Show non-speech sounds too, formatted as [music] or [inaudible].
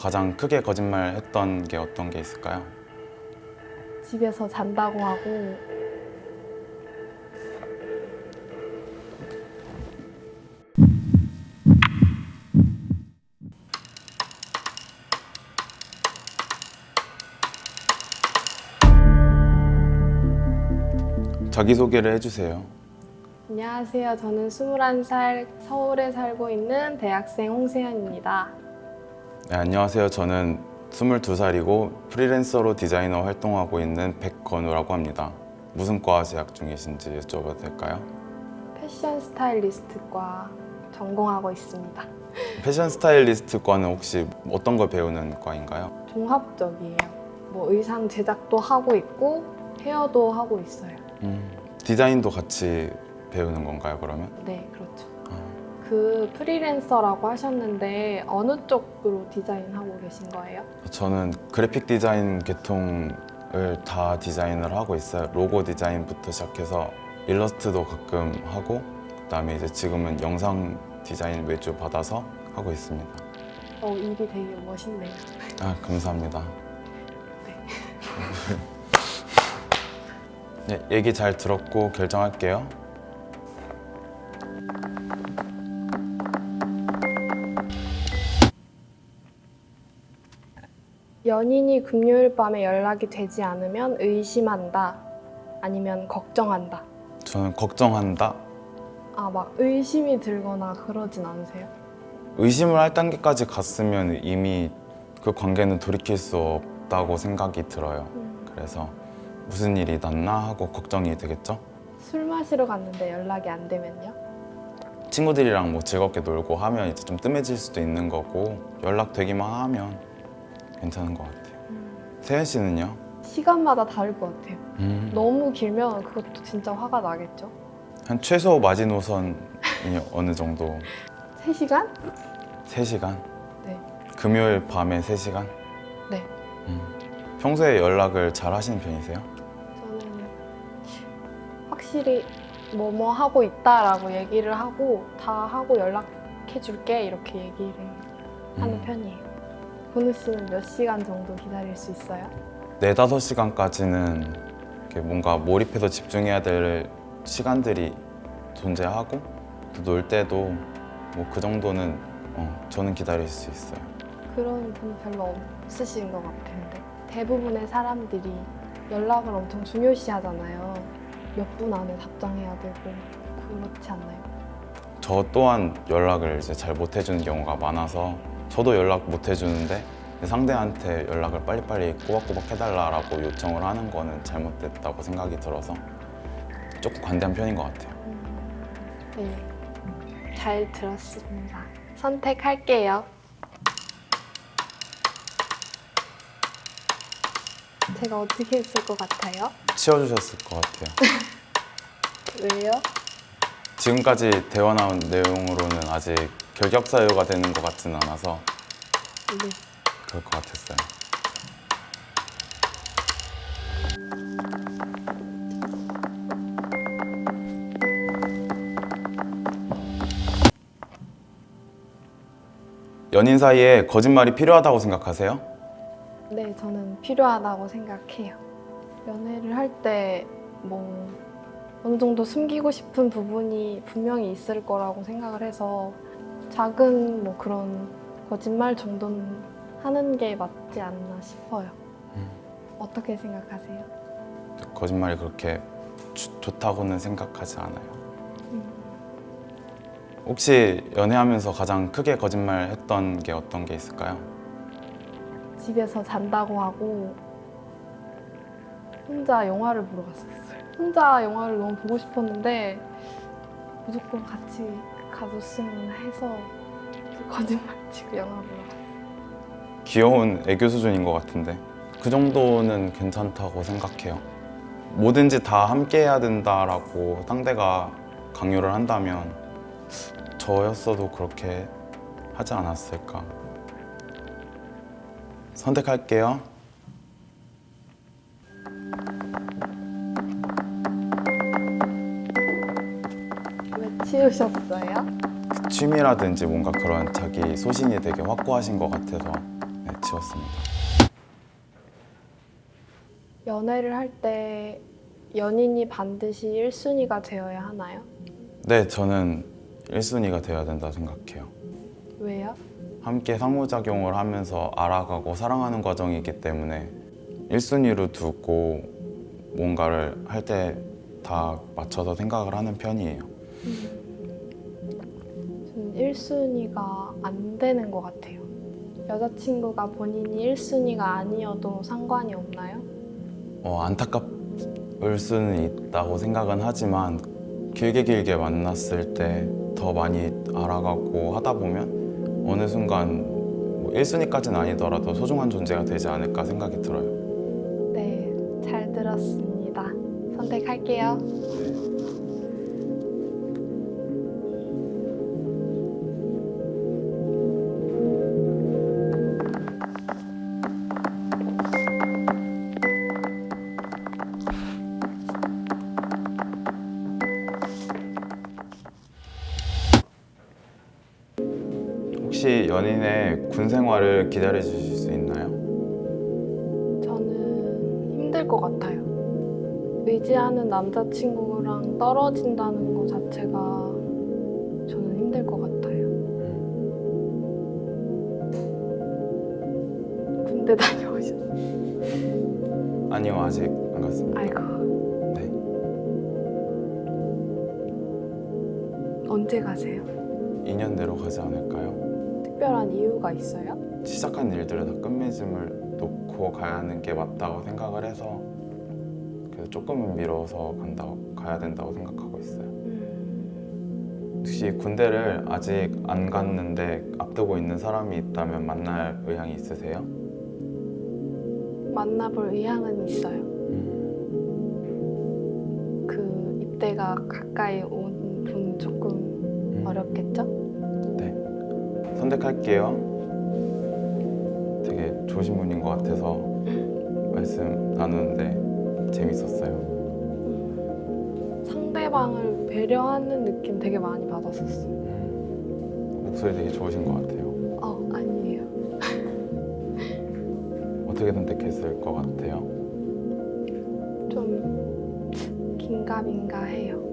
가장 크게 거짓말했던 게 어떤 게 있을까요? 집에서 잔다고 하고 자기소개를 해주세요. 안녕하세요. 저는 21살 서울에 살고 있는 대학생 홍세연입니다. 네, 안녕하세요. 저는 22살이고 프리랜서로 디자이너 활동하고 있는 백건우라고 합니다. 무슨 과 재학 중이신지 여쭤봐도 될까요? 패션 스타일리스트과 전공하고 있습니다. 패션 스타일리스트 과는 혹시 어떤 걸 배우는 과인가요? 종합적이에요. 뭐 의상 제작도 하고 있고 헤어도 하고 있어요. 음, 디자인도 같이 배우는 건가요, 그러면? 네, 그렇죠. 아, 그 프리랜서라고 하셨는데 어느 쪽으로 디자인하고 계신 거예요? 저는 그래픽 디자인 계통을 다 디자인을 하고 있어요. 로고 디자인부터 시작해서 일러스트도 가끔 하고 그 다음에 이제 지금은 영상 디자인 외주 받아서 하고 있습니다. 어, 일이 되게 멋있네요. 아 감사합니다. 네, [laughs] 얘기 잘 들었고 결정할게요. 연인이 금요일 밤에 연락이 되지 않으면 의심한다. 아니면 걱정한다. 저는 걱정한다. 아, 막 의심이 들거나 그러진 않으세요? 의심을 할 단계까지 갔으면 이미 그 관계는 돌이킬 수 없다고 생각이 들어요. 음, 그래서 무슨 일이 났나 하고 걱정이 되겠죠? 술 마시러 갔는데 연락이 안 되면요? 친구들이랑 뭐 즐겁게 놀고 하면 이제 좀 뜸해질 수도 있는 거고 연락되기만 하면 괜찮은 것 같아요. 세현 씨는요? 시간마다 다를 것 같아요. 음, 너무 길면 그것도 진짜 화가 나겠죠? 한 최소 마지노선이 [laughs] 어느 정도? 3시간? 3시간? 네. 금요일 밤에 3시간? 네. 음. 평소에 연락을 잘 하시는 편이세요? 저는 확실히 뭐뭐 하고 있다라고 얘기를 하고 다 하고 연락해 줄게 이렇게 얘기를 하는 음. 편이에요. 보느 씨는 몇 시간 정도 기다릴 수 있어요? 네 다섯 시간까지는 뭔가 몰입해서 집중해야 될 시간들이 존재하고 또놀 때도 뭐 그 정도는 어, 저는 기다릴 수 있어요. 그런 분 별로 없으신 것 같은데 대부분의 사람들이 연락을 엄청 중요시 하잖아요. 몇 분 안에 답장해야 되고 그렇지 않나요? 저 또한 연락을 이제 잘 못 해주는 경우가 많아서 저도 연락 못 해주는데 상대한테 연락을 빨리빨리 꼬박꼬박 해달라고 요청을 하는 거는 잘못됐다고 생각이 들어서 조금 관대한 편인 것 같아요. 네, 잘 들었습니다. 선택할게요. 제가 어떻게 했을 것 같아요? 치워주셨을 것 같아요. [laughs] 왜요? 지금까지 대화 나온 내용으로는 아직 결격 사유가 되는 것 같지는 않아서 네. 그럴 것 같았어요. 연인 사이에 거짓말이 필요하다고 생각하세요? 네, 저는 필요하다고 생각해요. 연애를 할 때 뭐 어느 정도 숨기고 싶은 부분이 분명히 있을 거라고 생각을 해서 작은 뭐 그런 거짓말 정도는 하는 게 맞지 않나 싶어요. 음. 어떻게 생각하세요? 거짓말이 그렇게 주- 좋다고는 생각하지 않아요. 음, 혹시 연애하면서 가장 크게 거짓말 했던 게 어떤 게 있을까요? 집에서 잔다고 하고 혼자 영화를 보러 갔었어요. 혼자 영화를 너무 보고 싶었는데 무조건 같이 가줬으면 해서 거짓말 치고 영화 보러 갔어요. 귀여운 애교 수준인 것 같은데 그 정도는 괜찮다고 생각해요. 뭐든지 다 함께 해야 된다라고 상대가 강요를 한다면 저였어도 그렇게 하지 않았을까. 선택할게요. 왜 치우셨어요? 취미라든지 뭔가 그런 자기 소신이 되게 확고하신 것 같아서 네, 아쉬웠습니다. 연애를 할 때 연인이 반드시 1순위가 되어야 하나요? 네, 저는 1순위가 되어야 된다 생각해요. 왜요? 함께 상호작용을 하면서 알아가고 사랑하는 과정이기 때문에 1순위로 두고 뭔가를 할 때 다 맞춰서 생각을 하는 편이에요. 저는 1순위가 안 되는 것 같아요. 여자친구가 본인이 1순위가 아니어도 상관이 없나요? 어, 안타깝을 수는 있다고 생각은 하지만 길게 길게 만났을 때 더 많이 알아가고 하다 보면 어느 순간 뭐 1순위까지는 아니더라도 소중한 존재가 되지 않을까 생각이 들어요. 네, 잘 들었습니다. 선택할게요. 혹시 연인의 군 생활을 기다려 주실 수 있나요? 저는 힘들 것 같아요. 의지하는 남자친구랑 떨어진다는 것 자체가 저는 힘들 것 같아요. 군대 다녀오셨어요? 아니요, 아직 안 갔습니다. 아이고. 네. 언제 가세요? 2년 내로 가지 않을까요? 특별한 이유가 있어요? 시작한 일들을 다 끝맺음을 놓고 가야 하는 게 맞다고 생각을 해서 그래서 조금은 미뤄서 간다고 가야 된다고 생각하고 있어요. 음, 혹시 군대를 아직 안 갔는데 앞두고 있는 사람이 있다면 만날 의향이 있으세요? 만나볼 의향은 있어요. 음, 그 입대가 가까이 온 분 조금 어렵겠죠? 네. 선택할게요. 되게 좋으신 분인 것 같아서 말씀 나누는데 재밌었어요. 음, 상대방을 배려하는 느낌 되게 많이 받았었어요. 음, 목소리 되게 좋으신 것 같아요. 어, 아니에요. [laughs] 어떻게 선택했을 것 같아요? 좀 긴가민가 해요.